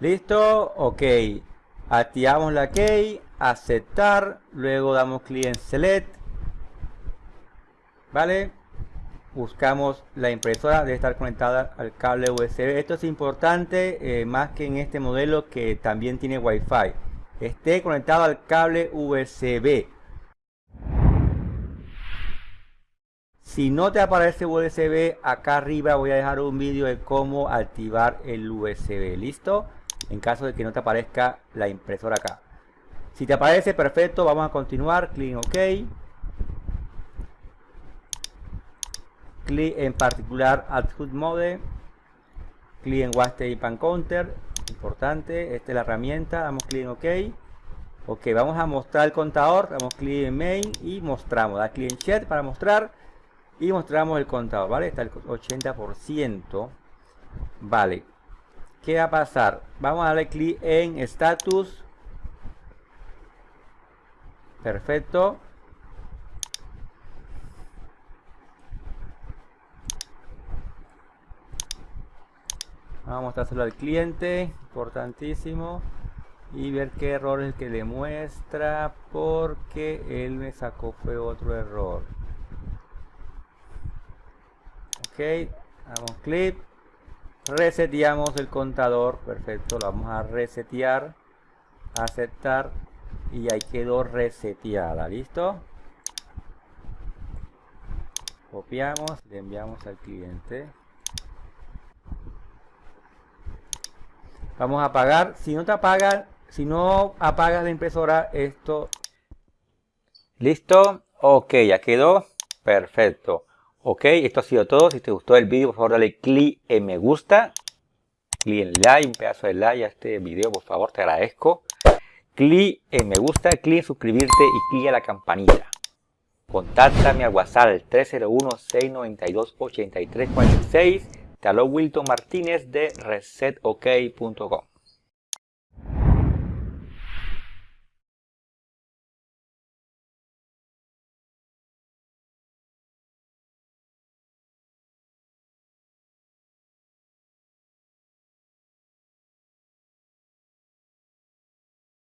Listo, ok. Activamos la key, aceptar, luego damos clic en select. ¿Vale? Buscamos la impresora, debe estar conectada al cable USB. Esto es importante, eh, más que en este modelo que también tiene Wi-Fi. Esté conectado al cable USB. Si no te aparece USB, acá arriba voy a dejar un vídeo de cómo activar el USB. ¿Listo? En caso de que no te aparezca la impresora acá. Si te aparece, perfecto. Vamos a continuar. Clic en OK. Clic en particular Adjust Mode. Clic en Watch Tape and Counter. Importante. Esta es la herramienta. Damos clic en OK. Ok, vamos a mostrar el contador. Damos clic en Main y mostramos. Da clic en Chat para mostrar y mostramos el contador, ¿vale? Está el 80%. Vale. ¿Qué va a pasar? Vamos a darle clic en Status. Perfecto. Vamos a mostrárselo al cliente. Importantísimo. Y ver qué error es el que le muestra. Porque él me sacó fue otro error ok damos clic reseteamos el contador perfecto lo vamos a resetear aceptar y ahí quedó reseteada listo copiamos le enviamos al cliente. Vamos a apagar si no te apagan si no apagas la impresora esto listo ok ya quedó perfecto Ok, esto ha sido todo. Si te gustó el vídeo, por favor dale clic en me gusta. Clic en like, un pedazo de like a este video, por favor, te agradezco. Clic en me gusta, clic en suscribirte y clic a la campanita. Contáctame al WhatsApp al 301-692-8346. Te habló Wilton Martínez de resetok.com.